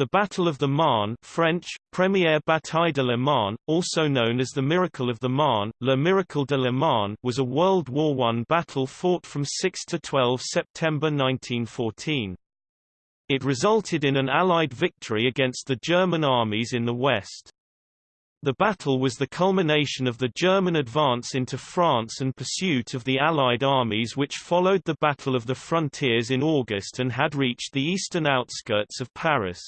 The Battle of the Marne French, Première Bataille de la Marne, also known as the Miracle of the Marne, Le Miracle de la Marne was a World War I battle fought from 6 to 12 September 1914. It resulted in an Allied victory against the German armies in the West. The battle was the culmination of the German advance into France and pursuit of the Allied armies which followed the Battle of the Frontiers in August and had reached the eastern outskirts of Paris.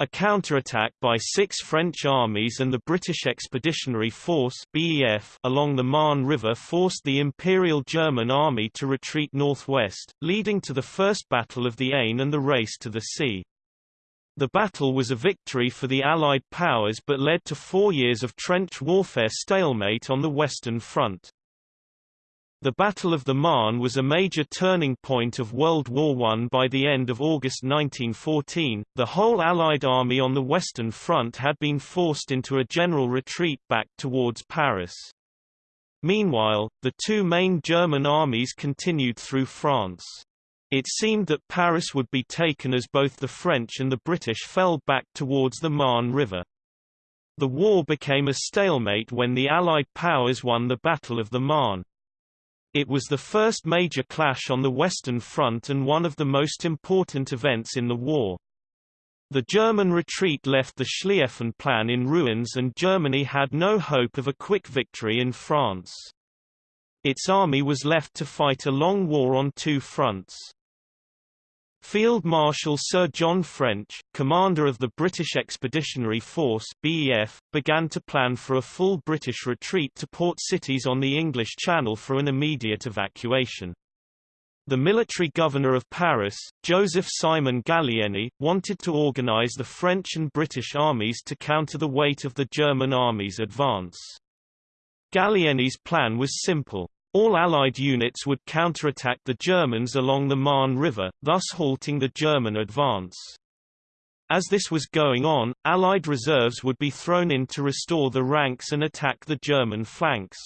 A counterattack by six French armies and the British Expeditionary Force BEF along the Marne River forced the Imperial German Army to retreat northwest, leading to the First Battle of the Aisne and the race to the sea. The battle was a victory for the Allied powers but led to four years of trench warfare stalemate on the Western Front. The Battle of the Marne was a major turning point of World War I. By the end of August 1914, the whole Allied army on the Western Front had been forced into a general retreat back towards Paris. Meanwhile, the two main German armies continued through France. It seemed that Paris would be taken as both the French and the British fell back towards the Marne River. The war became a stalemate when the Allied powers won the Battle of the Marne. It was the first major clash on the Western Front and one of the most important events in the war. The German retreat left the Schlieffen Plan in ruins and Germany had no hope of a quick victory in France. Its army was left to fight a long war on two fronts. Field Marshal Sir John French, commander of the British Expeditionary Force BEF, began to plan for a full British retreat to port cities on the English Channel for an immediate evacuation. The military governor of Paris, Joseph Simon Gallieni, wanted to organize the French and British armies to counter the weight of the German army's advance. Gallieni's plan was simple. All Allied units would counterattack the Germans along the Marne River, thus halting the German advance. As this was going on, Allied reserves would be thrown in to restore the ranks and attack the German flanks.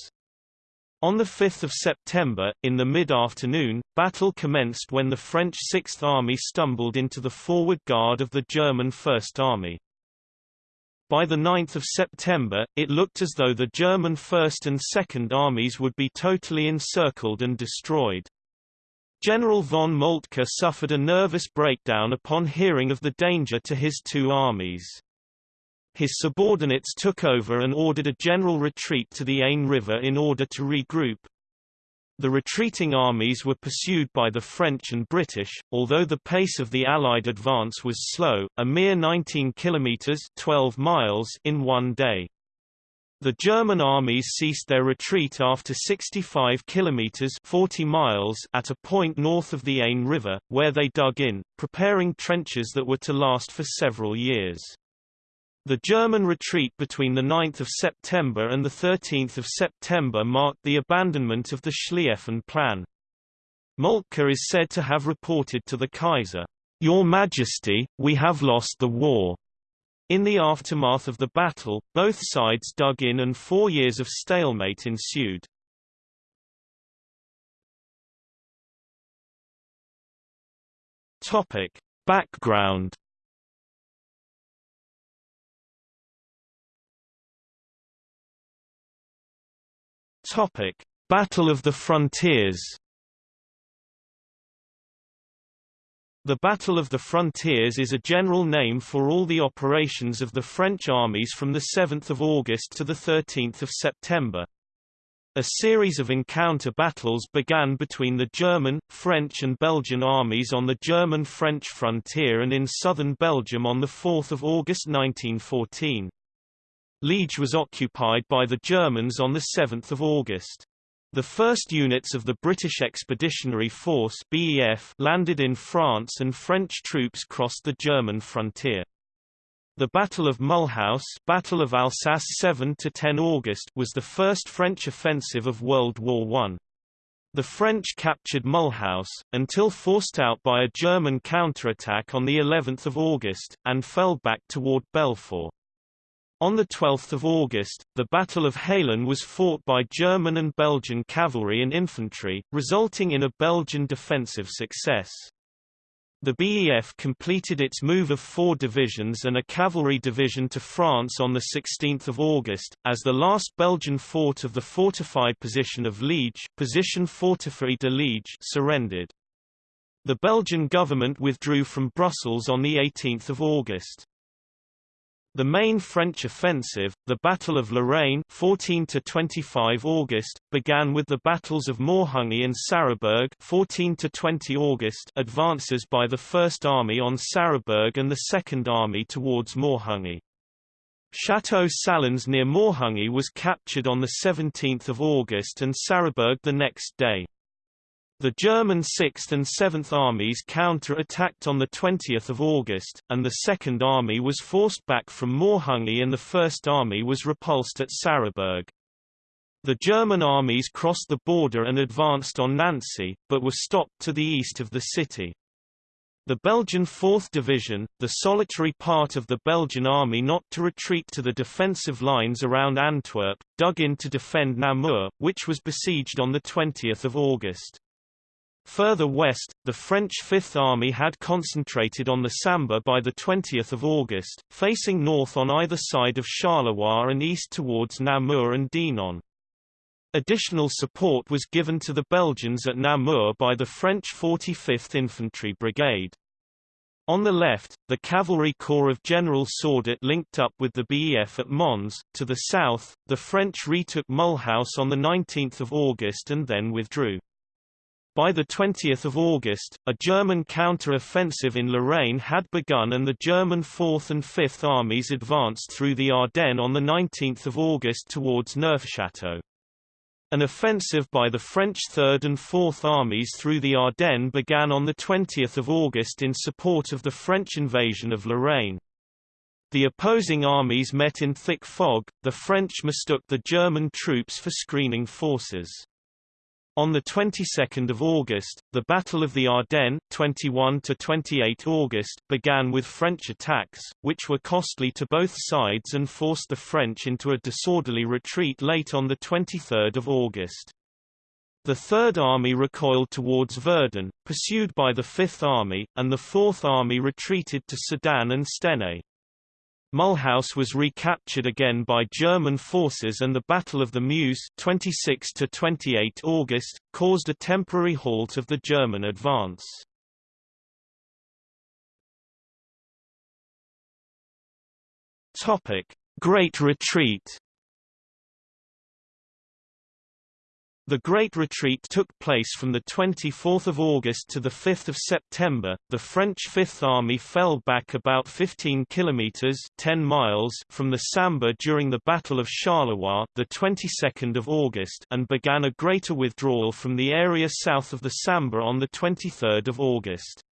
On 5 September, in the mid-afternoon, battle commenced when the French Sixth Army stumbled into the forward guard of the German First Army. By 9 September, it looked as though the German First and Second Armies would be totally encircled and destroyed. General von Moltke suffered a nervous breakdown upon hearing of the danger to his two armies. His subordinates took over and ordered a general retreat to the Aisne River in order to regroup, the retreating armies were pursued by the French and British, although the pace of the Allied advance was slow, a mere 19 kilometers 12 miles in one day. The German armies ceased their retreat after 65 kilometers 40 miles at a point north of the Aisne River, where they dug in, preparing trenches that were to last for several years. The German retreat between 9 September and 13 September marked the abandonment of the Schlieffen Plan. Moltke is said to have reported to the Kaiser, Your Majesty, we have lost the war. In the aftermath of the battle, both sides dug in and four years of stalemate ensued. Topic. Background Topic: Battle of the Frontiers. The Battle of the Frontiers is a general name for all the operations of the French armies from 7 August to 13 September. A series of encounter battles began between the German, French and Belgian armies on the German-French frontier and in southern Belgium on 4 August 1914. Liege was occupied by the Germans on 7 August. The first units of the British Expeditionary Force BEF landed in France and French troops crossed the German frontier. The Battle of Mulhouse Battle of Alsace 7 to 10 August was the first French offensive of World War I. The French captured Mulhouse, until forced out by a German counterattack on the 11th of August, and fell back toward Belfort. On 12 August, the Battle of Haelen was fought by German and Belgian cavalry and infantry, resulting in a Belgian defensive success. The BEF completed its move of four divisions and a cavalry division to France on 16 August, as the last Belgian fort of the fortified position of Liege, position fortifiée de Liege surrendered. The Belgian government withdrew from Brussels on 18 August. The main French offensive, the Battle of Lorraine 14 to 25 August, began with the battles of Morhange and Sarrebourg 14 to 20 August advances by the First Army on Sarrebourg and the Second Army towards Morhange. Château Salins near Morhange was captured on 17 August and Sarrebourg the next day. The German 6th and 7th Armies counter-attacked on 20 August, and the Second Army was forced back from Morhange and the First Army was repulsed at Sarrebourg. The German armies crossed the border and advanced on Nancy, but were stopped to the east of the city. The Belgian 4th Division, the solitary part of the Belgian army not to retreat to the defensive lines around Antwerp, dug in to defend Namur, which was besieged on 20 August. Further west, the French Fifth Army had concentrated on the Sambre by 20 August, facing north on either side of Charleroi and east towards Namur and Dinant. Additional support was given to the Belgians at Namur by the French 45th Infantry Brigade. On the left, the cavalry corps of General Sordet linked up with the BEF at Mons. To the south, the French retook Mulhouse on 19 August and then withdrew. By 20 August, a German counter-offensive in Lorraine had begun and the German 4th and 5th Armies advanced through the Ardennes on 19 August towards Neufchâteau. An offensive by the French 3rd and 4th Armies through the Ardennes began on 20 August in support of the French invasion of Lorraine. The opposing armies met in thick fog, the French mistook the German troops for screening forces. On the 22nd of August, the Battle of the Ardennes 21 to 28 August began with French attacks, which were costly to both sides and forced the French into a disorderly retreat late on the 23rd of August. The Third Army recoiled towards Verdun, pursued by the Fifth Army, and the Fourth Army retreated to Sedan and Stenay. Mulhouse was recaptured again by German forces and the Battle of the Meuse 26 to 28 August caused a temporary halt of the German advance. Topic: Great Retreat The Great Retreat took place from 24 August to 5 September. The French Fifth Army fell back about 15 kilometers (10 miles) from the Sambre during the Battle of Charleroi, the 22nd of August, and began a greater withdrawal from the area south of the Sambre on the 23rd of August.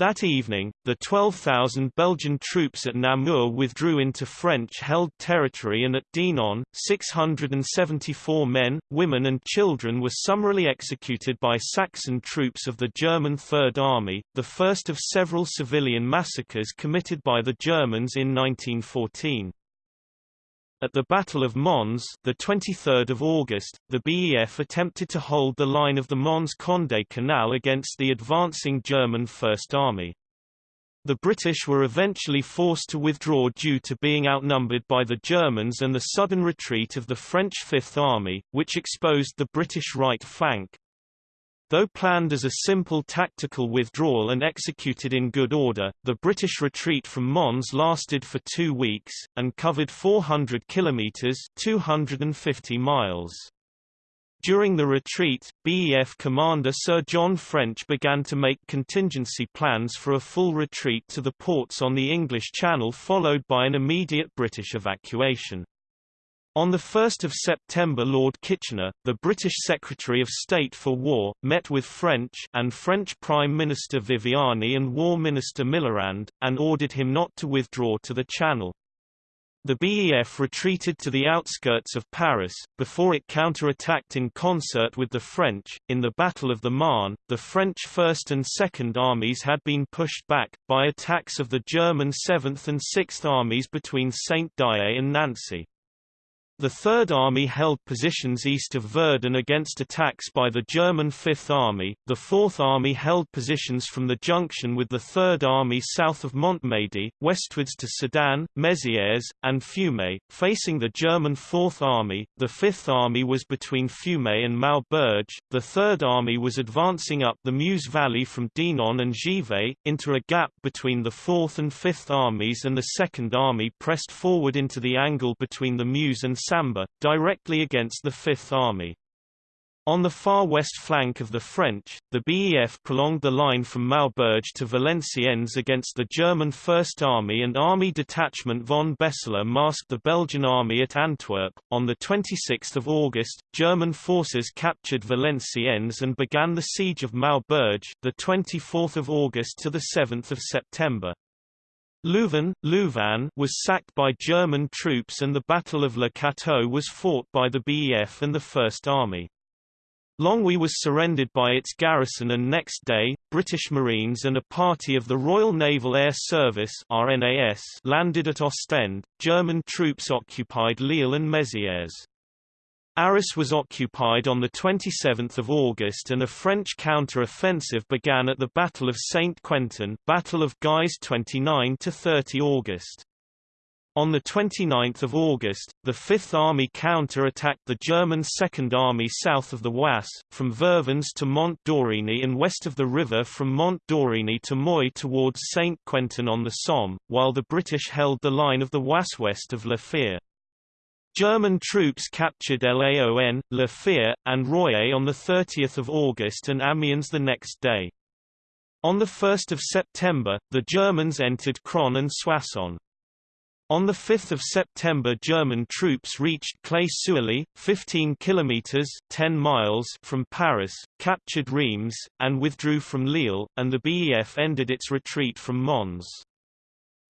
That evening, the 12,000 Belgian troops at Namur withdrew into French-held territory and at Dinant, 674 men, women and children were summarily executed by Saxon troops of the German Third Army, the first of several civilian massacres committed by the Germans in 1914. At the Battle of Mons, the 23rd of August, the BEF attempted to hold the line of the Mons-Condé Canal against the advancing German First Army. The British were eventually forced to withdraw due to being outnumbered by the Germans and the sudden retreat of the French Fifth Army, which exposed the British right flank. Though planned as a simple tactical withdrawal and executed in good order, the British retreat from Mons lasted for two weeks, and covered 400 kilometres 250 miles. During the retreat, BEF commander Sir John French began to make contingency plans for a full retreat to the ports on the English Channel followed by an immediate British evacuation. On 1 September Lord Kitchener, the British Secretary of State for War, met with French and French Prime Minister Viviani and War Minister Millerand, and ordered him not to withdraw to the Channel. The BEF retreated to the outskirts of Paris, before it counterattacked in concert with the French. In the Battle of the Marne, the French First and Second Armies had been pushed back, by attacks of the German Seventh and Sixth Armies between Saint-Dié and Nancy. The Third Army held positions east of Verdun against attacks by the German Fifth Army, the Fourth Army held positions from the junction with the Third Army south of Montmedy, westwards to Sedan, Mézières, and Fumay, facing the German Fourth Army, the Fifth Army was between Fumay and Maubeuge, the Third Army was advancing up the Meuse Valley from Dinant and Givet, into a gap between the Fourth and Fifth Armies and the Second Army pressed forward into the angle between the Meuse and Directly against the Fifth Army. On the far west flank of the French, the BEF prolonged the line from Maubeuge to Valenciennes against the German First Army and Army Detachment von Beseler masked the Belgian army at Antwerp. On 26 August, German forces captured Valenciennes and began the siege of Maubeuge, 24 August to 7 September. Louvain, Louvain was sacked by German troops and the Battle of Le Cateau was fought by the BEF and the First Army. Longwy was surrendered by its garrison and next day, British Marines and a party of the Royal Naval Air Service RNAS landed at Ostend. German troops occupied Lille and Mézières. Arras was occupied on 27 August and a French counter-offensive began at the Battle of Saint-Quentin Battle of Guise 29–30 August. On 29 August, the Fifth Army counter-attacked the German Second Army south of the Oise, from Vervins to Mont d'Origny and west of the river from Mont d'Origny to Moy towards Saint-Quentin on the Somme, while the British held the line of the Oise west of La Fère. German troops captured Laon, La Fère, and Roye on 30 August and Amiens the next day. On 1 September, the Germans entered Craonne and Soissons. On 5 September German troops reached Claye-Souilly, 15 kilometers 10 miles from Paris, captured Reims, and withdrew from Lille, and the BEF ended its retreat from Mons.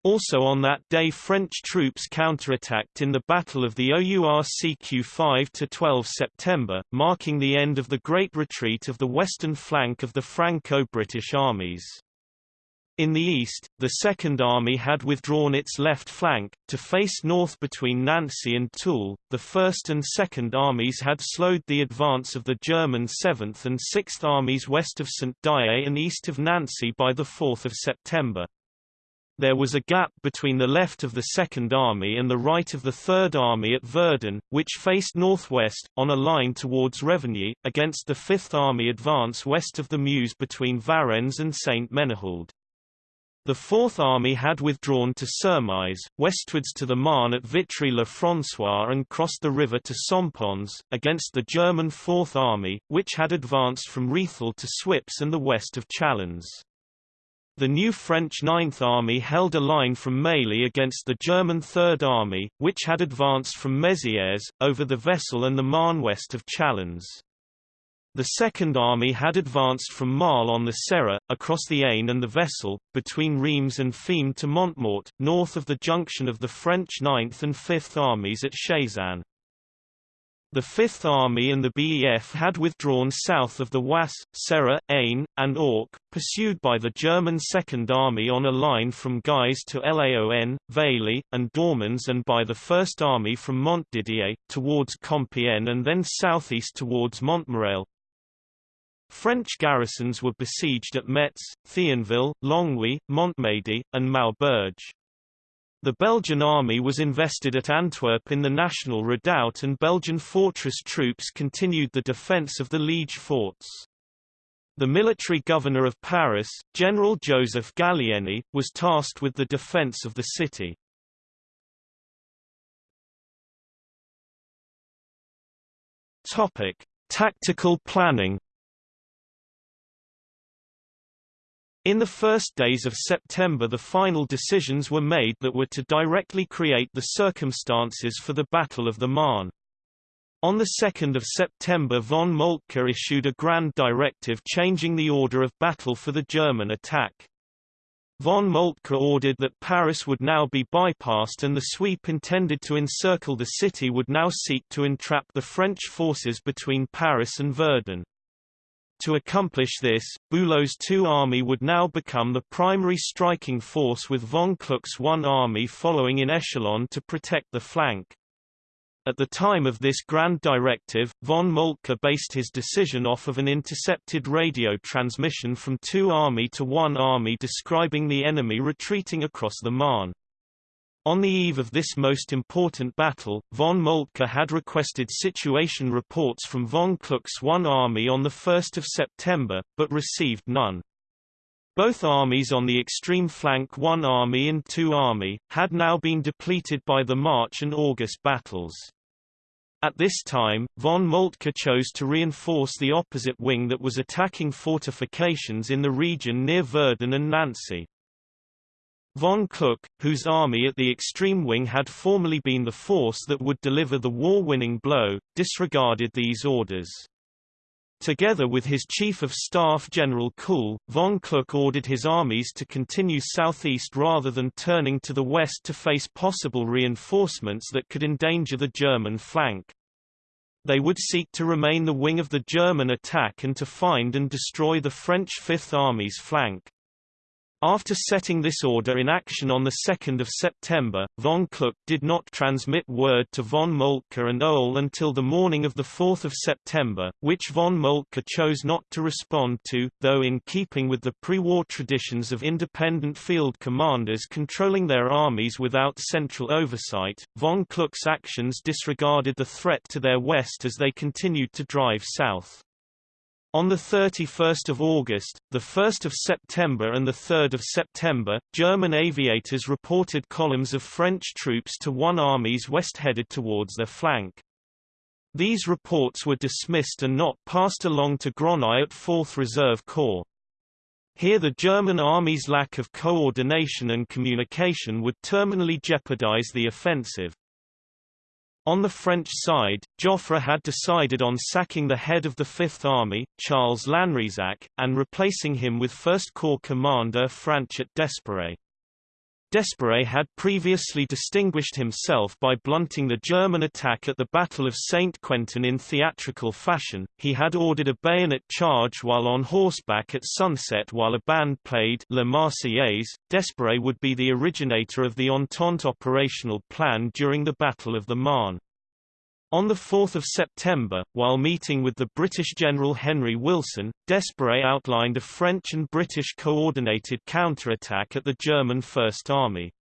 Also on that day French troops counterattacked in the Battle of the OURCQ 5–12 September, marking the end of the Great Retreat of the western flank of the Franco-British armies. In the east, the Second Army had withdrawn its left flank, to face north between Nancy and Toul. The First and Second Armies had slowed the advance of the German Seventh and Sixth Armies west of Saint-Dié and east of Nancy by 4 September. There was a gap between the left of the Second Army and the right of the Third Army at Verdun, which faced northwest, on a line towards Revigny, against the Fifth Army advance west of the Meuse between Varennes and Sainte-Menehould. The Fourth Army had withdrawn to Sermaize, westwards to the Marne at Vitry-le-François and crossed the river to Sompuis, against the German Fourth Army, which had advanced from Rethel to Suippes and the west of Chalons. The new French Ninth Army held a line from Mailly against the German Third Army, which had advanced from Mézières, over the Vesle and the Marne west of Chalons. The Second Army had advanced from Marle on the Serre, across the Aisne and the Vesle, between Reims and Fismes to Montmort, north of the junction of the French Ninth and Fifth Armies at Sézanne. The Fifth Army and the BEF had withdrawn south of the Oise, Serre, Aisne, and Ourcq, pursued by the German Second Army on a line from Guise to Laon, Vailly, and Dormans and by the First Army from Montdidier, towards Compiègne and then southeast towards Montmirail. French garrisons were besieged at Metz, Thionville, Longwy, Montmedy, and Maubeuge. The Belgian army was invested at Antwerp in the National Redoubt and Belgian fortress troops continued the defence of the Liege forts. The military governor of Paris, General Joseph Gallieni, was tasked with the defence of the city. Topic: Tactical planning In the first days of September the final decisions were made that were to directly create the circumstances for the Battle of the Marne. On 2 September von Moltke issued a grand directive changing the order of battle for the German attack. Von Moltke ordered that Paris would now be bypassed and the sweep intended to encircle the city would now seek to entrap the French forces between Paris and Verdun. To accomplish this, Bülow's two army would now become the primary striking force with von Kluck's one army following in echelon to protect the flank. At the time of this grand directive, von Moltke based his decision off of an intercepted radio transmission from two army to one army describing the enemy retreating across the Marne. On the eve of this most important battle, von Moltke had requested situation reports from von Kluck's One Army on 1 September, but received none. Both armies on the extreme flank One Army and Two Army, had now been depleted by the March and August battles. At this time, von Moltke chose to reinforce the opposite wing that was attacking fortifications in the region near Verdun and Nancy. Von Kluck, whose army at the extreme wing had formerly been the force that would deliver the war-winning blow, disregarded these orders. Together with his Chief of Staff General Kuhl, von Kluck ordered his armies to continue southeast rather than turning to the west to face possible reinforcements that could endanger the German flank. They would seek to remain the wing of the German attack and to find and destroy the French Fifth Army's flank. After setting this order in action on 2 September, von Kluck did not transmit word to von Moltke and Ohl until the morning of 4 September, which von Moltke chose not to respond to, though in keeping with the pre-war traditions of independent field commanders controlling their armies without central oversight, von Kluck's actions disregarded the threat to their west as they continued to drive south. On 31 August, 1 September and 3 September, German aviators reported columns of French troops to one armies west headed towards their flank. These reports were dismissed and not passed along to Gronau at 4th Reserve Corps. Here the German army's lack of coordination and communication would terminally jeopardize the offensive. On the French side, Joffre had decided on sacking the head of the Fifth Army, Charles Lanrezac, and replacing him with First Corps commander Franchet d'Espèrey. D'Espèrey had previously distinguished himself by blunting the German attack at the Battle of St. Quentin in theatrical fashion. He had ordered a bayonet charge while on horseback at sunset while a band played La Marseillaise. D'Espèrey would be the originator of the Entente operational plan during the Battle of the Marne. On 4 September, while meeting with the British General Henry Wilson, d'Espèrey outlined a French and British coordinated counterattack at the German First Army.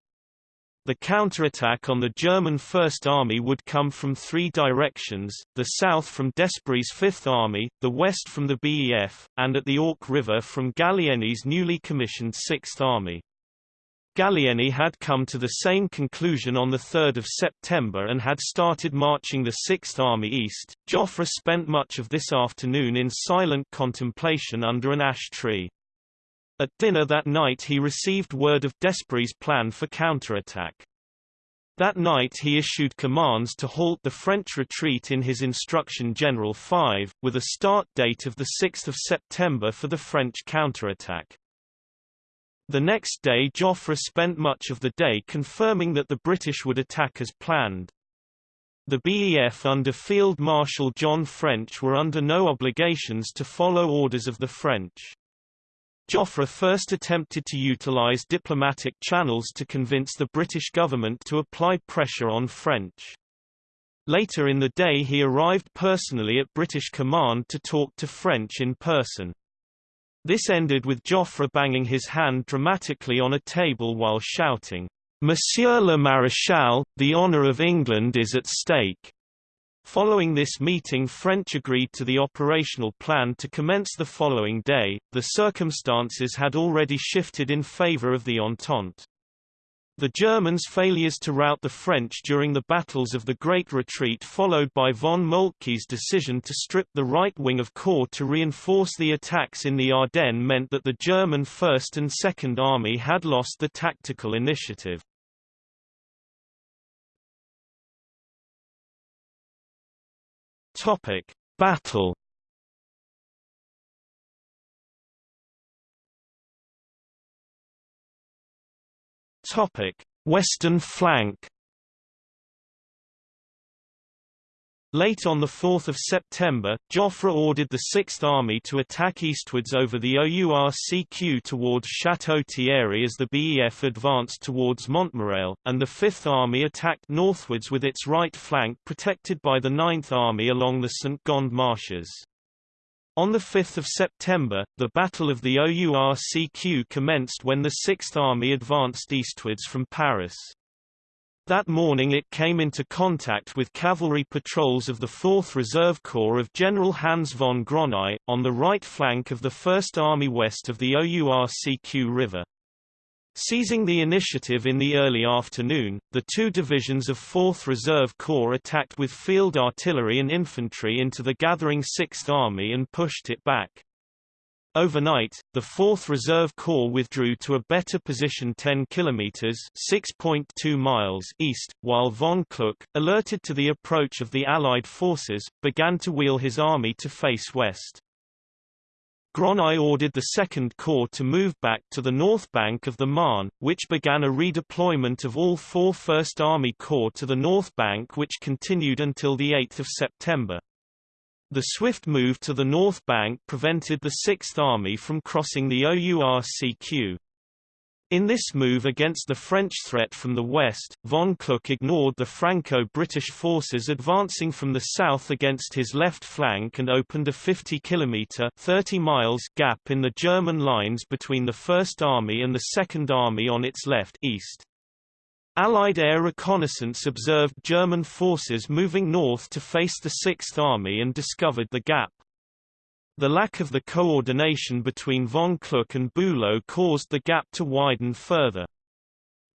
The counterattack on the German First Army would come from three directions, the south from d'Espèrey's Fifth Army, the west from the BEF, and at the Ourcq River from Gallieni's newly commissioned Sixth Army. Gallieni had come to the same conclusion on 3 September and had started marching the Sixth Army east. Joffre spent much of this afternoon in silent contemplation under an ash tree. At dinner that night he received word of d'Espèrey's plan for counterattack. That night he issued commands to halt the French retreat in his Instruction General 5, with a start date of 6 September for the French counterattack. The next day Joffre spent much of the day confirming that the British would attack as planned. The BEF under Field Marshal John French were under no obligations to follow orders of the French. Joffre first attempted to utilize diplomatic channels to convince the British government to apply pressure on French. Later in the day he arrived personally at British command to talk to French in person. This ended with Joffre banging his hand dramatically on a table while shouting, Monsieur le Maréchal, the honour of England is at stake. Following this meeting French agreed to the operational plan to commence the following day, the circumstances had already shifted in favour of the Entente. The Germans' failures to rout the French during the battles of the Great Retreat followed by von Moltke's decision to strip the right wing of Corps to reinforce the attacks in the Ardennes meant that the German First and Second Army had lost the tactical initiative. Battle Western flank. Late on 4 September, Joffre ordered the Sixth Army to attack eastwards over the OURCQ towards Château Thierry as the BEF advanced towards Montmirail, and the Fifth Army attacked northwards with its right flank protected by the Ninth Army along the St-Gond marshes. On 5 September, the Battle of the OURCQ commenced when the Sixth Army advanced eastwards from Paris. That morning it came into contact with cavalry patrols of the 4th Reserve Corps of General Hans von Gronau, on the right flank of the First Army west of the OURCQ River. Seizing the initiative in the early afternoon, the two divisions of 4th Reserve Corps attacked with field artillery and infantry into the gathering 6th Army and pushed it back. Overnight, the 4th Reserve Corps withdrew to a better position 10 kilometers (6.2 miles) east, while von Kluck, alerted to the approach of the Allied forces, began to wheel his army to face west. Gronau ordered the Second Corps to move back to the north bank of the Marne, which began a redeployment of all four First Army Corps to the north bank which continued until 8 September. The swift move to the north bank prevented the Sixth Army from crossing the OURCQ. In this move against the French threat from the west, von Kluck ignored the Franco-British forces advancing from the south against his left flank and opened a 50-kilometre (30 miles) gap in the German lines between the First Army and the Second Army on its left east. Allied air reconnaissance observed German forces moving north to face the Sixth Army and discovered the gap. The lack of the coordination between von Kluck and Bülow caused the gap to widen further.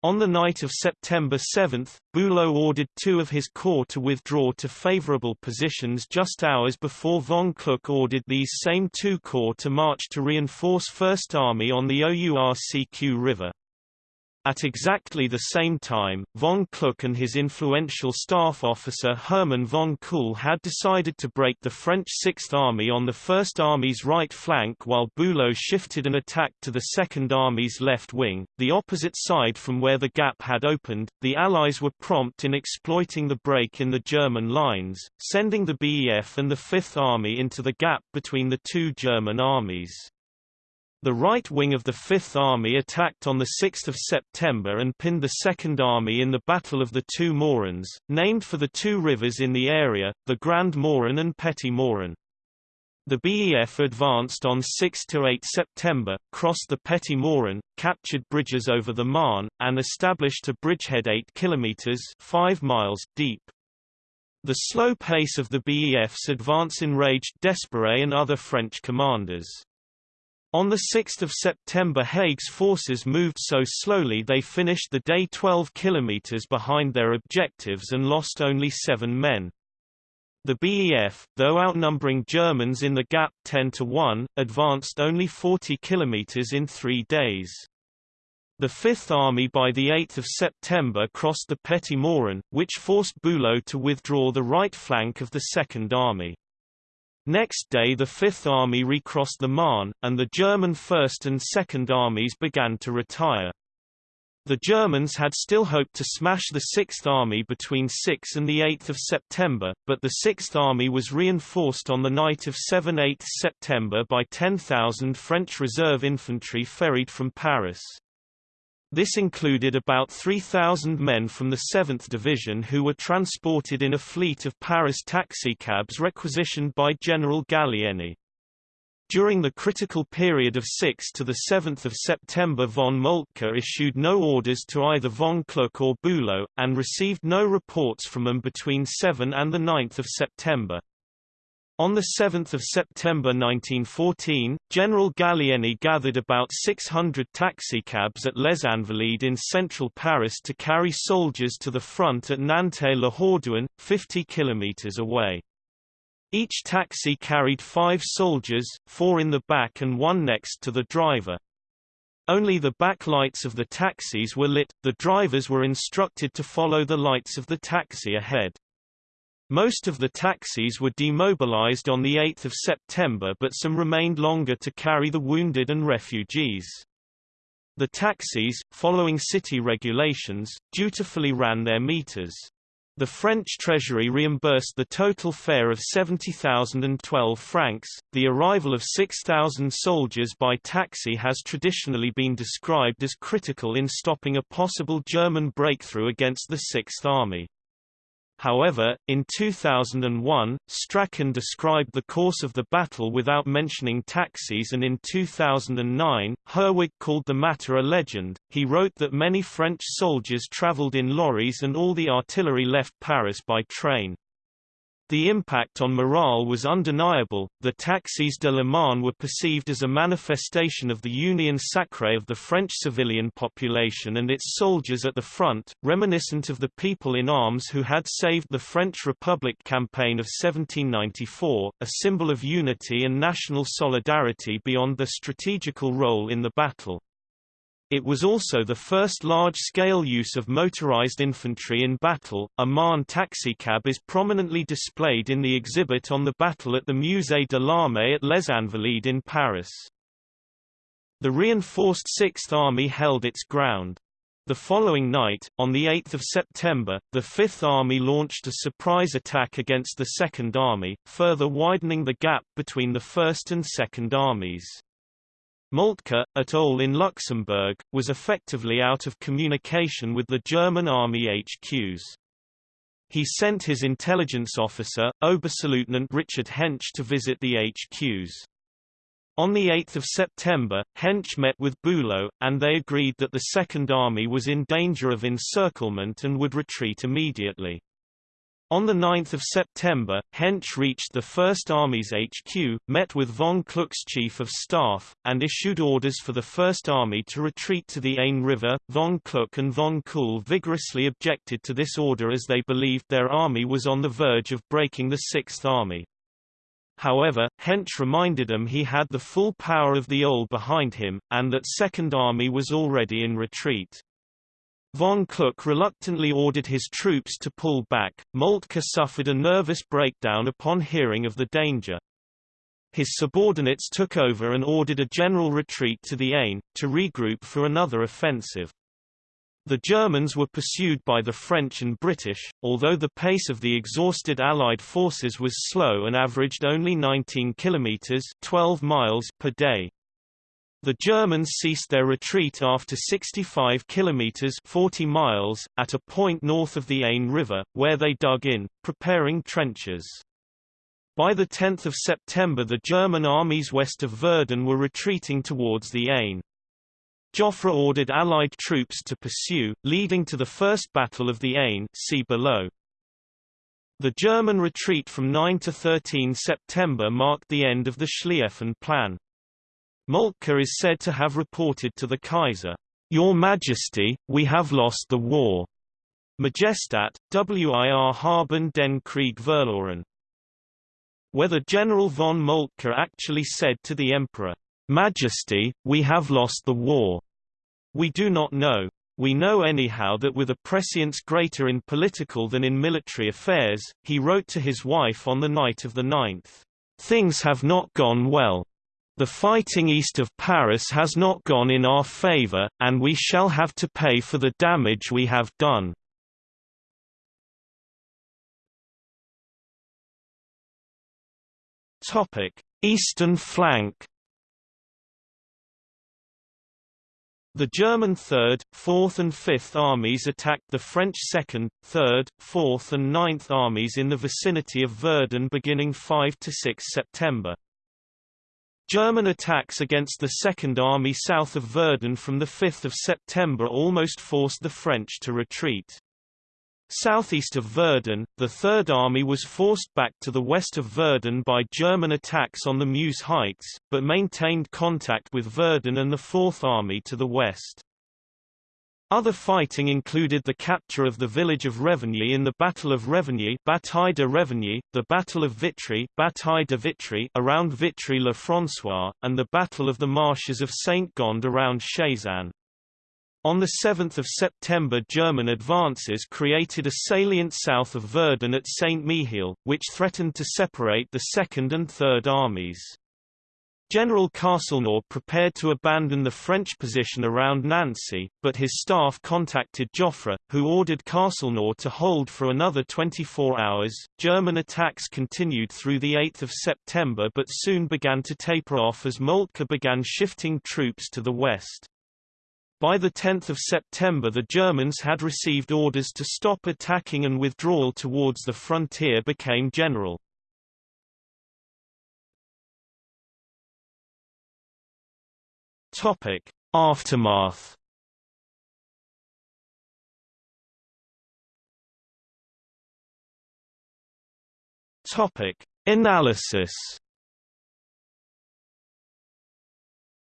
On the night of September 7, Bülow ordered two of his corps to withdraw to favorable positions just hours before von Kluck ordered these same two corps to march to reinforce First Army on the OURCQ River. At exactly the same time, von Kluck and his influential staff officer Hermann von Kuhl had decided to break the French Sixth Army on the First Army's right flank while Bülow shifted an attack to the Second Army's left wing, the opposite side from where the gap had opened. The Allies were prompt in exploiting the break in the German lines, sending the BEF and the Fifth Army into the gap between the two German armies. The right wing of the Fifth Army attacked on 6 September and pinned the Second Army in the Battle of the Two Morins, named for the two rivers in the area, the Grand Morin and Petit Morin. The BEF advanced on 6–8 September, crossed the Petit Morin, captured bridges over the Marne, and established a bridgehead 8 km 5 miles deep. The slow pace of the BEF's advance enraged d'Espèrey and other French commanders. On 6 September Haig's forces moved so slowly they finished the day 12 kilometers behind their objectives and lost only seven men. The BEF, though outnumbering Germans in the gap 10 to 1, advanced only 40 kilometers in three days. The Fifth Army by 8 September crossed the Petit Morin, which forced Bülow to withdraw the right flank of the Second Army. Next day the Fifth Army recrossed the Marne, and the German First and Second Armies began to retire. The Germans had still hoped to smash the Sixth Army between 6 and 8 September, but the Sixth Army was reinforced on the night of 7–8 September by 10,000 French reserve infantry ferried from Paris. This included about 3,000 men from the 7th Division who were transported in a fleet of Paris taxicabs requisitioned by General Gallieni. During the critical period of 6 to 7 September von Moltke issued no orders to either von Kluck or Bülow, and received no reports from them between 7 and 9 September. On 7 September 1914, General Gallieni gathered about 600 taxicabs at Les Invalides in central Paris to carry soldiers to the front at Nanteuil-le-Haudouin, 50 kilometers away. Each taxi carried five soldiers, four in the back and one next to the driver. Only the back lights of the taxis were lit, the drivers were instructed to follow the lights of the taxi ahead. Most of the taxis were demobilized on 8 September but some remained longer to carry the wounded and refugees. The taxis, following city regulations, dutifully ran their meters. The French treasury reimbursed the total fare of 70,012 francs. The arrival of 6,000 soldiers by taxi has traditionally been described as critical in stopping a possible German breakthrough against the Sixth Army. However, in 2001, Strachan described the course of the battle without mentioning taxis and in 2009, Herwig called the matter a legend. He wrote that many French soldiers traveled in lorries and all the artillery left Paris by train. The impact on morale was undeniable. The taxis de la Marne were perceived as a manifestation of the union sacrée of the French civilian population and its soldiers at the front, reminiscent of the people in arms who had saved the French Republic campaign of 1794, a symbol of unity and national solidarity beyond their strategical role in the battle. It was also the first large-scale use of motorized infantry in battle. A Marne taxicab is prominently displayed in the exhibit on the battle at the Musée de l'Armée at Les Invalides in Paris. The reinforced Sixth Army held its ground. The following night, on 8 September, the Fifth Army launched a surprise attack against the Second Army, further widening the gap between the First and Second Armies. Moltke, at OHL in Luxembourg, was effectively out of communication with the German army HQs. He sent his intelligence officer, Oberstleutnant Richard Hentsch to visit the HQs. On 8 September, Hentsch met with Bülow, and they agreed that the Second Army was in danger of encirclement and would retreat immediately. On 9 September, Hentsch reached the First Army's HQ, met with von Kluck's chief of staff, and issued orders for the First Army to retreat to the Aisne River. Von Kluck and von Kuhl vigorously objected to this order as they believed their army was on the verge of breaking the Sixth Army. However, Hentsch reminded them he had the full power of the OHL behind him, and that Second Army was already in retreat. Von Kluck reluctantly ordered his troops to pull back. Moltke suffered a nervous breakdown upon hearing of the danger. His subordinates took over and ordered a general retreat to the Aisne, to regroup for another offensive. The Germans were pursued by the French and British, although the pace of the exhausted Allied forces was slow and averaged only 19 kilometers 12 miles per day. The Germans ceased their retreat after 65 kilometers 40 miles, at a point north of the Aisne River, where they dug in, preparing trenches. By 10 September the German armies west of Verdun were retreating towards the Aisne. Joffre ordered Allied troops to pursue, leading to the First Battle of the Aisne see below. The German retreat from 9 to 13 September marked the end of the Schlieffen Plan. Moltke is said to have reported to the Kaiser, Your Majesty, we have lost the war. Majestat, wir haben den Krieg verloren. Whether General von Moltke actually said to the Emperor, Majesty, we have lost the war, we do not know. We know anyhow that with a prescience greater in political than in military affairs, he wrote to his wife on the night of the 9th, Things have not gone well. The fighting east of Paris has not gone in our favor, and we shall have to pay for the damage we have done. Eastern flank The German 3rd, 4th and 5th Armies attacked the French 2nd, 3rd, 4th and 9th Armies in the vicinity of Verdun beginning 5–6 September. German attacks against the Second Army south of Verdun from 5 September almost forced the French to retreat. Southeast of Verdun, the Third Army was forced back to the west of Verdun by German attacks on the Meuse Heights, but maintained contact with Verdun and the Fourth Army to the west. Other fighting included the capture of the village of Revigny in the Battle of Revigny, Bataille de Revigny, the Battle of Vitry, Bataille de Vitry around Vitry-le-François, and the Battle of the Marshes of Saint-Gond around Sézanne. On 7 September German advances created a salient south of Verdun at Saint-Mihiel, which threatened to separate the Second and Third Armies. General Castelnau prepared to abandon the French position around Nancy, but his staff contacted Joffre, who ordered Castelnau to hold for another 24 hours. German attacks continued through the 8th of September but soon began to taper off as Moltke began shifting troops to the west. By the 10th of September the Germans had received orders to stop attacking and withdrawal towards the frontier became general. Topic: Aftermath. Topic: Analysis.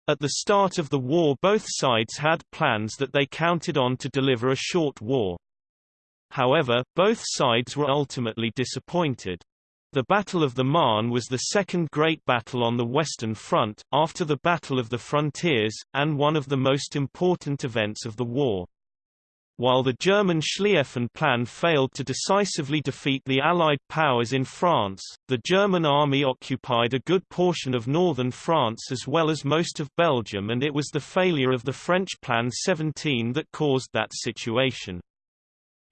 At the start of the war both sides had plans that they counted on to deliver a short war. However, both sides were ultimately disappointed. The Battle of the Marne was the second great battle on the Western Front, after the Battle of the Frontiers, and one of the most important events of the war. While the German Schlieffen Plan failed to decisively defeat the Allied powers in France, the German army occupied a good portion of northern France as well as most of Belgium and it was the failure of the French Plan 17 that caused that situation.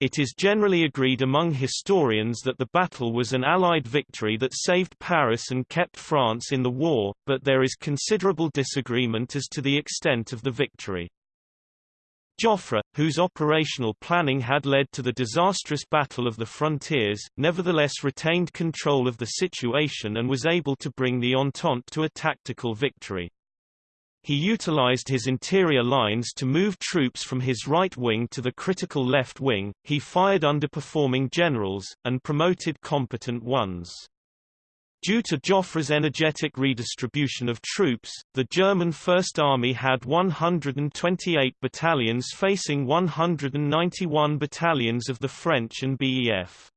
It is generally agreed among historians that the battle was an Allied victory that saved Paris and kept France in the war, but there is considerable disagreement as to the extent of the victory. Joffre, whose operational planning had led to the disastrous Battle of the Frontiers, nevertheless retained control of the situation and was able to bring the Entente to a tactical victory. He utilized his interior lines to move troops from his right wing to the critical left wing, he fired underperforming generals, and promoted competent ones. Due to Joffre's energetic redistribution of troops, the German First Army had 128 battalions facing 191 battalions of the French and BEF.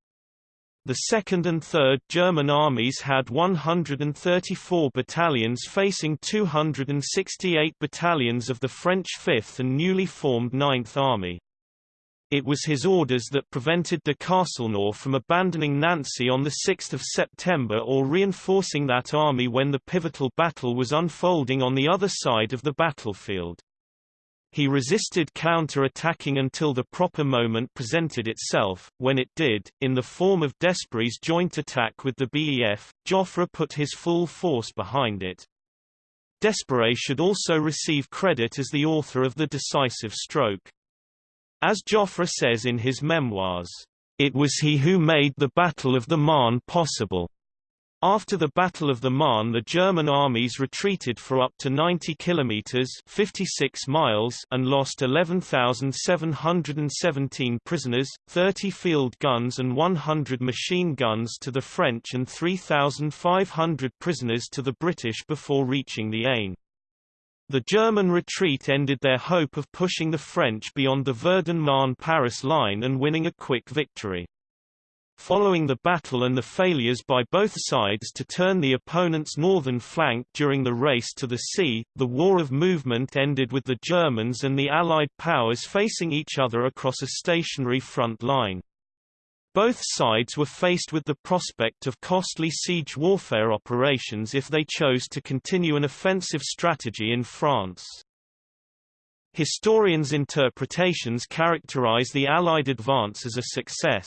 The 2nd and 3rd German armies had 134 battalions facing 268 battalions of the French 5th and newly formed 9th Army. It was his orders that prevented de Castelnau from abandoning Nancy on 6 September or reinforcing that army when the pivotal battle was unfolding on the other side of the battlefield. He resisted counter-attacking until the proper moment presented itself, when it did, in the form of d'Espèrey's joint attack with the BEF, Joffre put his full force behind it. Desbrey should also receive credit as the author of the decisive stroke. As Joffre says in his memoirs, "...it was he who made the Battle of the Marne possible." After the Battle of the Marne the German armies retreated for up to 90 kilometers 56 miles and lost 11,717 prisoners, 30 field guns and 100 machine guns to the French and 3,500 prisoners to the British before reaching the Aisne. The German retreat ended their hope of pushing the French beyond the Verdun-Marne-Paris line and winning a quick victory. Following the battle and the failures by both sides to turn the opponent's northern flank during the race to the sea, the War of Movement ended with the Germans and the Allied powers facing each other across a stationary front line. Both sides were faced with the prospect of costly siege warfare operations if they chose to continue an offensive strategy in France. Historians' interpretations characterize the Allied advance as a success.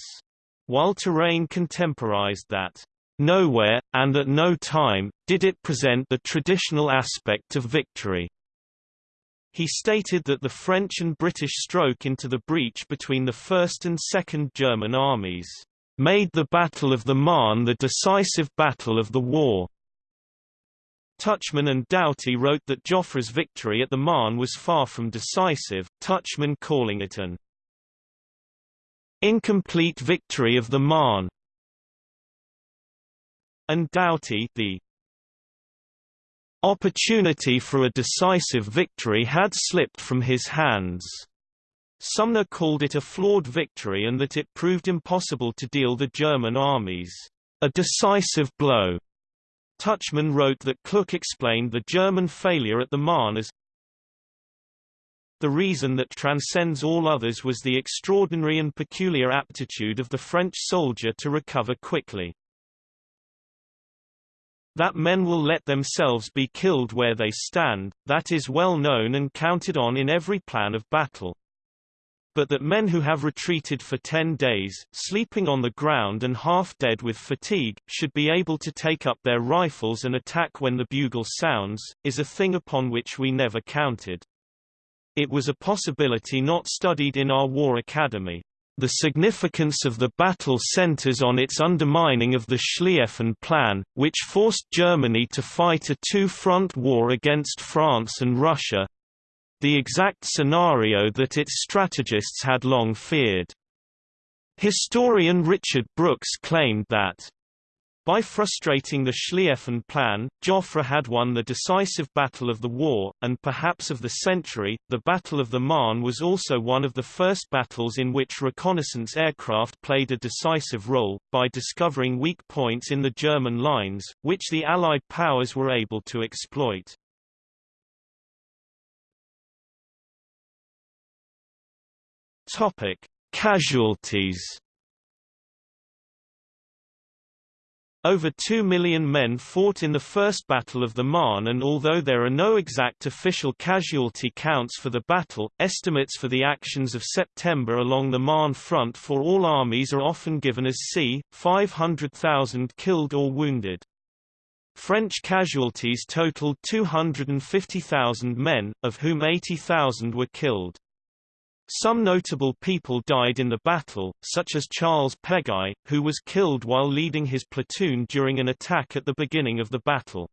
While Terraine contemporized that, "...nowhere, and at no time, did it present the traditional aspect of victory." He stated that the French and British stroke into the breach between the First and Second German armies, "...made the Battle of the Marne the decisive battle of the war." Tuchman and Doughty wrote that Joffre's victory at the Marne was far from decisive, Tuchman calling it an incomplete victory of the Marne, and Doughty the opportunity for a decisive victory had slipped from his hands. Sumner called it a flawed victory and that it proved impossible to deal the German armies a decisive blow. Tuchman wrote that Kluck explained the German failure at the Marne as the reason that transcends all others was the extraordinary and peculiar aptitude of the French soldier to recover quickly. That men will let themselves be killed where they stand, that is well known and counted on in every plan of battle. But that men who have retreated for ten days, sleeping on the ground and half dead with fatigue, should be able to take up their rifles and attack when the bugle sounds, is a thing upon which we never counted. It was a possibility not studied in our war academy. The significance of the battle centers on its undermining of the Schlieffen Plan, which forced Germany to fight a two-front war against France and Russia—the exact scenario that its strategists had long feared. Historian Richard Brooks claimed that by frustrating the Schlieffen Plan, Joffre had won the decisive battle of the war, and perhaps of the century. The Battle of the Marne was also one of the first battles in which reconnaissance aircraft played a decisive role, by discovering weak points in the German lines, which the Allied powers were able to exploit. Topic: Casualties Over two million men fought in the First Battle of the Marne and although there are no exact official casualty counts for the battle, estimates for the actions of September along the Marne front for all armies are often given as c. 500,000 killed or wounded. French casualties totaled 250,000 men, of whom 80,000 were killed. Some notable people died in the battle, such as Charles Peguy, who was killed while leading his platoon during an attack at the beginning of the battle.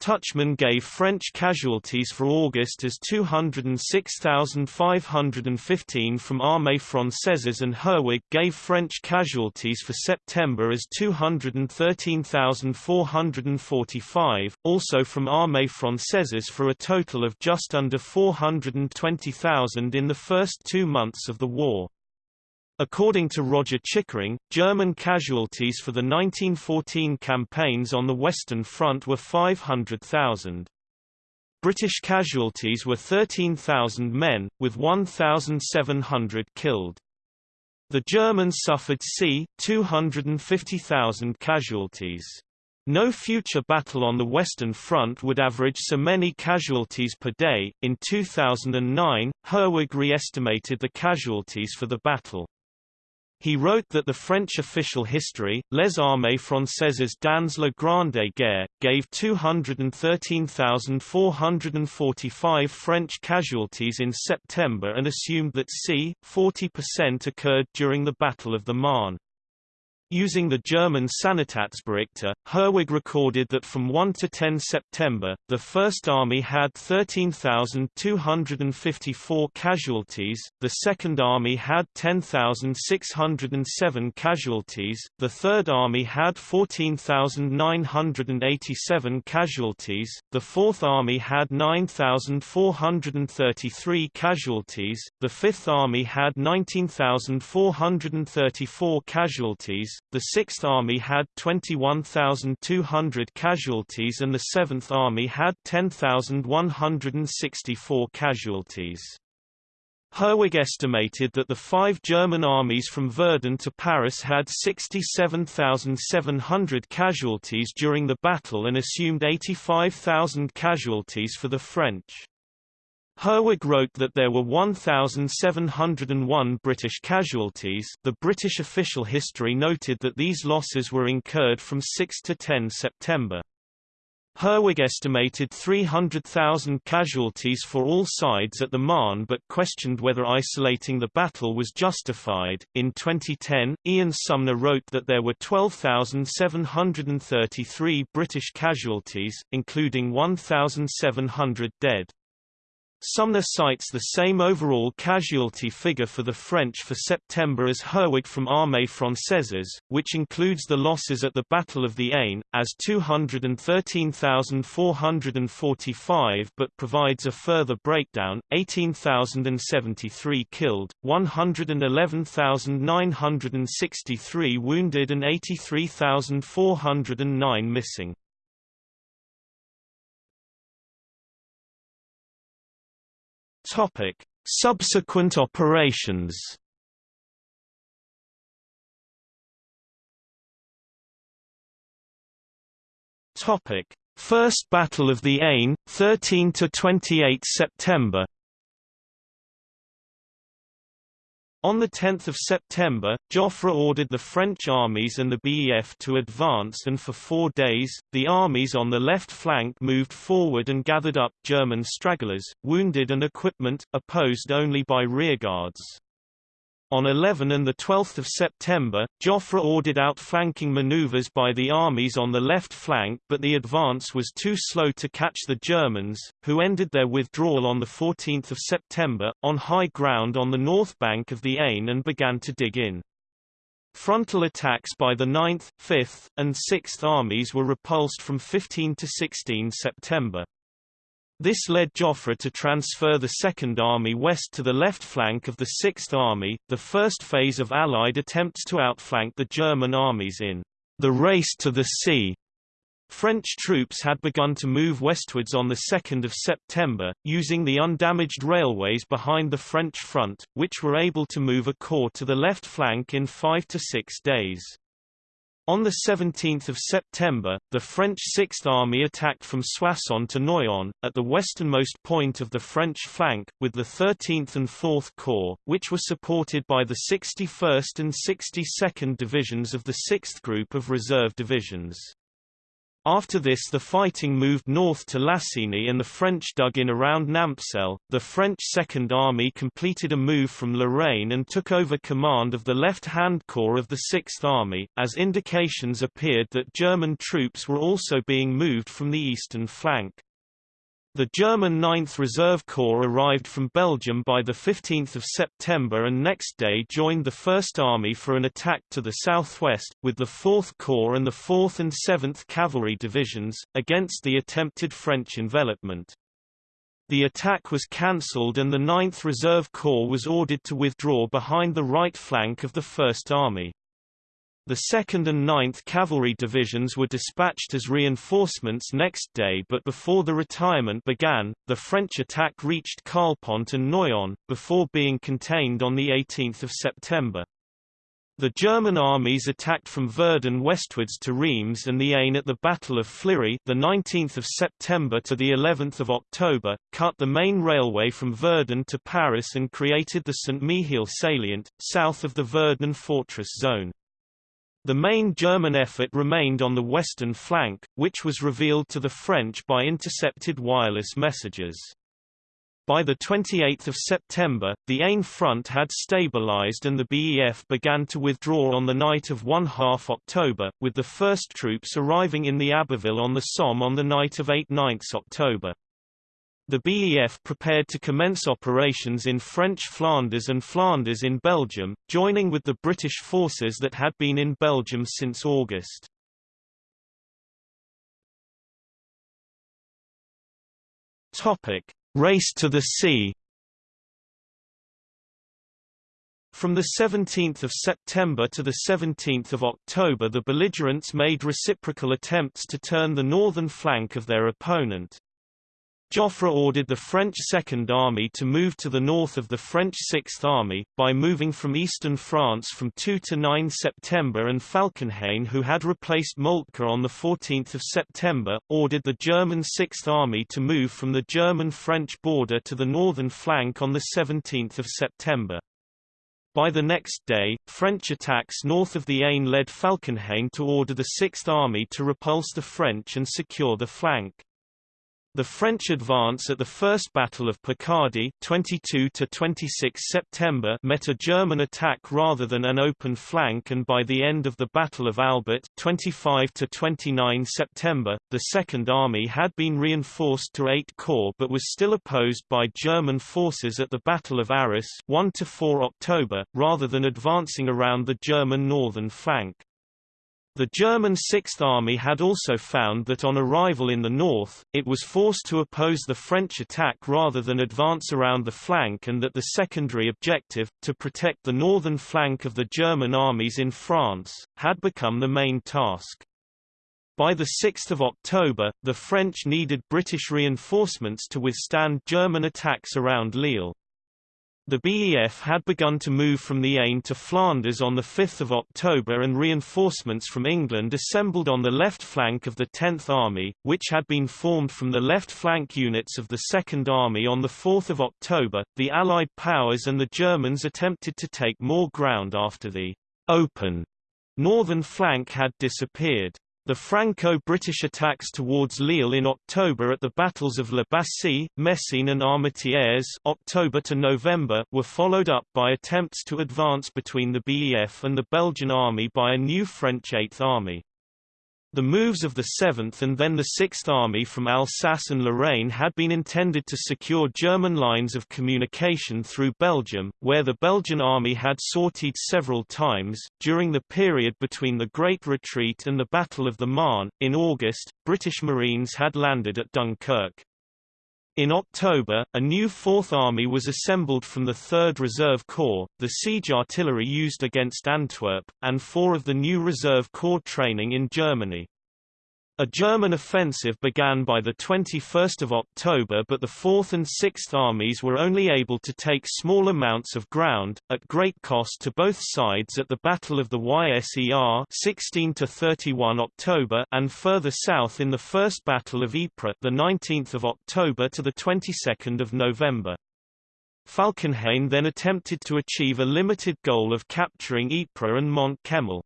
Tuchman gave French casualties for August as 206,515 from Armée Française and Herwig gave French casualties for September as 213,445, also from Armée Française for a total of just under 420,000 in the first two months of the war. According to Roger Chickering, German casualties for the 1914 campaigns on the Western Front were 500,000. British casualties were 13,000 men, with 1,700 killed. The Germans suffered c. 250,000 casualties. No future battle on the Western Front would average so many casualties per day. In 2009, Herwig re-estimated the casualties for the battle. He wrote that the French official history, Les Armées Françaises dans la Grande Guerre, gave 213,445 French casualties in September and assumed that c. 40% occurred during the Battle of the Marne. Using the German Sanitätsberichte, Herwig recorded that from 1 to 10 September, the First Army had 13,254 casualties, the Second Army had 10,607 casualties, the Third Army had 14,987 casualties, the Fourth Army had 9,433 casualties, the Fifth Army had 19,434 casualties, the Sixth Army had 21,200 casualties and the Seventh Army had 10,164 casualties. Herwig estimated that the five German armies from Verdun to Paris had 67,700 casualties during the battle and assumed 85,000 casualties for the French. Herwig wrote that there were 1,701 British casualties the British official history noted that these losses were incurred from 6 to 10 September. Herwig estimated 300,000 casualties for all sides at the Marne but questioned whether isolating the battle was justified. In 2010, Ian Sumner wrote that there were 12,733 British casualties, including 1,700 dead. Sumner cites the same overall casualty figure for the French for September as Herwig from Armée Française, which includes the losses at the Battle of the Aisne, as 213,445 but provides a further breakdown, 18,073 killed, 111,963 wounded and 83,409 missing. Topic: Subsequent operations. Topic: First Battle of the Aisne, 13 to 28 September. On 10 September, Joffre ordered the French armies and the BEF to advance and for four days, the armies on the left flank moved forward and gathered up German stragglers, wounded and equipment, opposed only by rearguards. On 11 and 12 September, Joffre ordered outflanking maneuvers by the armies on the left flank but the advance was too slow to catch the Germans, who ended their withdrawal on 14 September, on high ground on the north bank of the Aisne and began to dig in. Frontal attacks by the 9th, 5th, and 6th armies were repulsed from 15 to 16 September. This led Joffre to transfer the Second Army west to the left flank of the Sixth Army, the first phase of Allied attempts to outflank the German armies in the race to the sea. French troops had begun to move westwards on 2 September, using the undamaged railways behind the French front, which were able to move a corps to the left flank in five to six days. On 17 September, the French Sixth Army attacked from Soissons to Noyon, at the westernmost point of the French flank, with the 13th and 4th Corps, which were supported by the 61st and 62nd Divisions of the 6th Group of Reserve Divisions. After this the fighting moved north to Lassigny and the French dug in around Nampcel. The French Second Army completed a move from Lorraine and took over command of the left-hand corps of the Sixth Army, as indications appeared that German troops were also being moved from the eastern flank. The German 9th Reserve Corps arrived from Belgium by 15 September and next day joined the First Army for an attack to the southwest, with the 4th Corps and the 4th and 7th Cavalry Divisions, against the attempted French envelopment. The attack was cancelled and the 9th Reserve Corps was ordered to withdraw behind the right flank of the First Army. The 2nd and 9th Cavalry Divisions were dispatched as reinforcements next day but before the retirement began, the French attack reached Carlepont and Noyon, before being contained on 18 September. The German armies attacked from Verdun westwards to Reims and the Aisne at the Battle of Flirey, the 19th of September to the 11th of October, cut the main railway from Verdun to Paris and created the Saint-Mihiel salient south of the Verdun fortress zone. The main German effort remained on the western flank, which was revealed to the French by intercepted wireless messages. By 28 September, the Aisne front had stabilized and the BEF began to withdraw on the night of 1 half October, with the first troops arriving in the Abbeville on the Somme on the night of 8 9 October. The BEF prepared to commence operations in French Flanders and Flanders in Belgium, joining with the British forces that had been in Belgium since August. Topic: Race to the sea. From 17 September to 17 October the belligerents made reciprocal attempts to turn the northern flank of their opponent. Joffre ordered the French Second Army to move to the north of the French Sixth Army, by moving from eastern France from 2 to 9 September and Falkenhayn who had replaced Moltke on 14 September, ordered the German Sixth Army to move from the German-French border to the northern flank on 17 September. By the next day, French attacks north of the Aisne led Falkenhayn to order the Sixth Army to repulse the French and secure the flank. The French advance at the First Battle of Picardy 22 to 26 September met a German attack rather than an open flank and by the end of the Battle of Albert 25 to 29 September, the Second Army had been reinforced to 8 corps but was still opposed by German forces at the Battle of Arras 1 to 4 October, rather than advancing around the German northern flank. The German Sixth Army had also found that on arrival in the north, it was forced to oppose the French attack rather than advance around the flank and that the secondary objective, to protect the northern flank of the German armies in France, had become the main task. By 6 October, the French needed British reinforcements to withstand German attacks around Lille. The BEF had begun to move from the Aisne to Flanders on 5 October and reinforcements from England assembled on the left flank of the 10th Army, which had been formed from the left flank units of the 2nd Army on 4 October. The Allied powers and the Germans attempted to take more ground after the open northern flank had disappeared. The Franco-British attacks towards Lille in October at the battles of La Bassée, Messines and Armentières October to November were followed up by attempts to advance between the BEF and the Belgian army by a new French Eighth Army. The moves of the 7th and then the 6th Army from Alsace and Lorraine had been intended to secure German lines of communication through Belgium, where the Belgian army had sortied several times. During the period between the Great Retreat and the Battle of the Marne, in August, British Marines had landed at Dunkirk. In October, a new Fourth Army was assembled from the 3rd Reserve Corps, the siege artillery used against Antwerp, and four of the new Reserve Corps training in Germany. A German offensive began by 21 October but the 4th and 6th Armies were only able to take small amounts of ground, at great cost to both sides at the Battle of the Yser 16 31 October and further south in the First Battle of Ypres 19 October to the 22nd of November. Falkenhayn then attempted to achieve a limited goal of capturing Ypres and Mont Kemmel.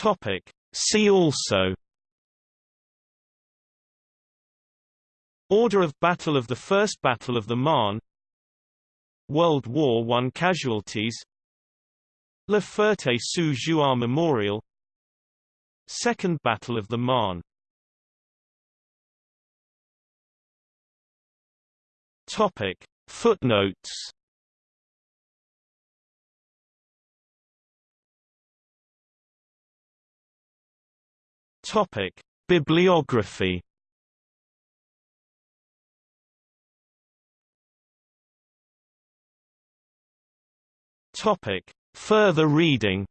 Topic. See also Order of Battle of the First Battle of the Marne World War I casualties La Ferté-sous-Jouarre Memorial Second Battle of the Marne Topic. Footnotes Topic: Bibliography. Topic: Further reading.